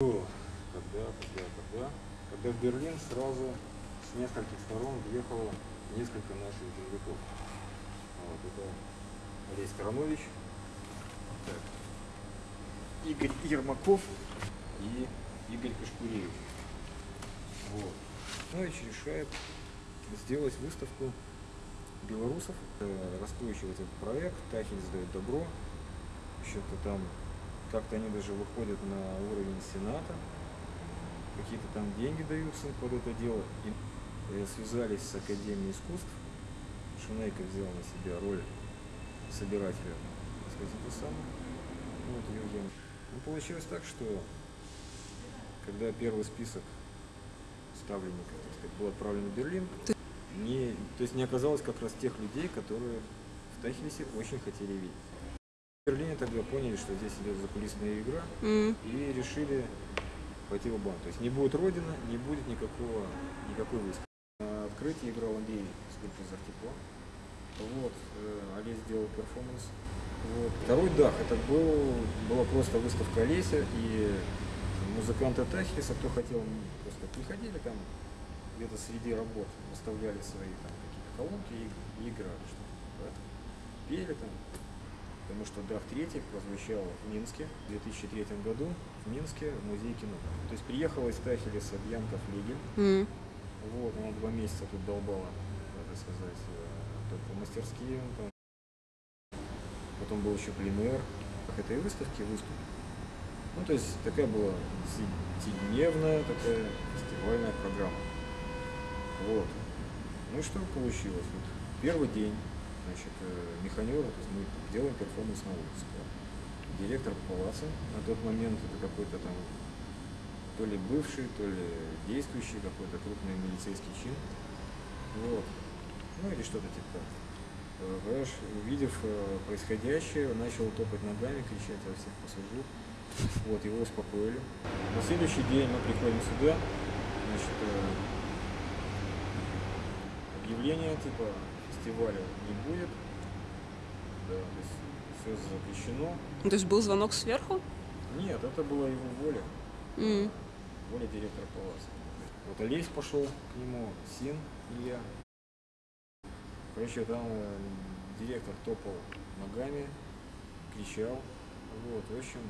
Когда, когда, когда? Когда в Берлин сразу с нескольких сторон въехало несколько наших земляков. Вот, это Олесь Странович, так, Игорь Ермаков и Игорь Кашкуревич. Вот. Странович решает сделать выставку белорусов, э, раскручивать этот проект, Тахин сдает добро, что-то там, как-то они даже выходят на уровень Сената, какие-то там деньги даются под это дело, и э, связались с Академией искусств, Шинейко взял на себя роль собирателя, так сказать, это самое, вот, Евген. Ну, получилось так, что когда первый список ставленников, так сказать, был отправлен в Берлин, не, то есть не оказалось как раз тех людей, которые в Тахилисе очень хотели видеть. Берлине тогда поняли, что здесь идет закулисная игра, М. и решили пойти в банк. То есть не будет Родина, не будет никакого, никакой выставки. На открытии играл Андрей скульптор тепло. Вот, э, Олесь сделал перформанс. Вот. Второй дах, это был, была просто выставка Олеся и музыканты Тахиса, кто хотел, просто приходили там, где-то среди работ выставляли свои там какие-то колонки и, играли что-то. Пели там, потому что Дах третий прозвучал в Минске в 2003 году, в Минске в музее кино. То есть приехала из Тахилиса Бьянка Флигель, М. вот, она два месяца тут долбала, надо сказать, э, только мастерские. там. Потом был еще пленэр. К этой выставке выступил. Ну, то есть такая была десятидневная такая фестивальная программа. Вот. Ну и что получилось? Вот первый день, значит, э, механера, то есть мы делаем перформанс на улице. да. Директор палаца на тот момент это какой-то там то ли бывший, то ли действующий какой-то крупный милицейский чин. Вот. Ну или что-то типа Понимаешь, увидев э, происходящее, начал топать ногами, кричать во всех пассажир. Вот, его успокоили. На следующий день мы приходим сюда, значит, э, объявление типа фестиваля не будет. Да, то есть все запрещено. Ну, То есть был звонок сверху? Нет, это была его воля. М. воля директора палаца. Вот Олесь пошел к нему, Син и я. Короче, там э, директор топал ногами, кричал. Вот, в общем,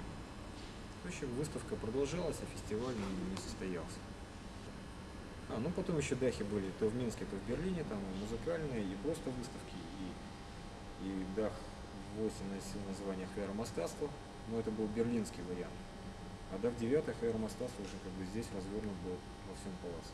в общем, выставка продолжалась, а фестиваль не состоялся. А, ну потом еще дахи были то в Минске, то в Берлине, там и музыкальные, и просто выставки, и, и дах 8 носил название Хайромастаство, но это был берлинский вариант. А дав 9 Хайромастаство уже как бы здесь развернут был во всем палаце.